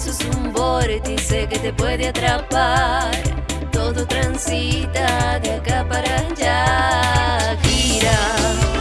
eso es un vórtice que te puede atrapar. Todo transita de acá para allá, gira.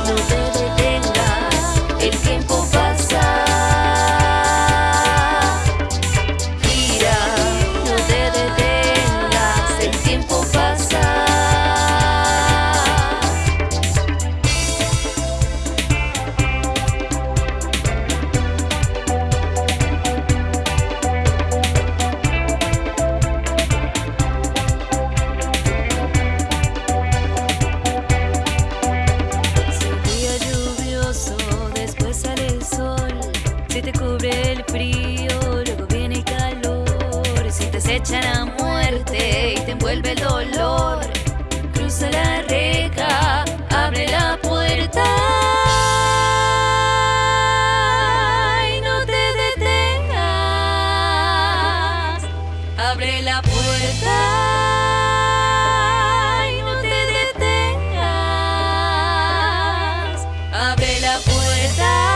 acechan a muerte y te envuelve el dolor. Cruza la reja, abre la puerta. Y no te detengas, abre la puerta. y no te detengas. abre la puerta.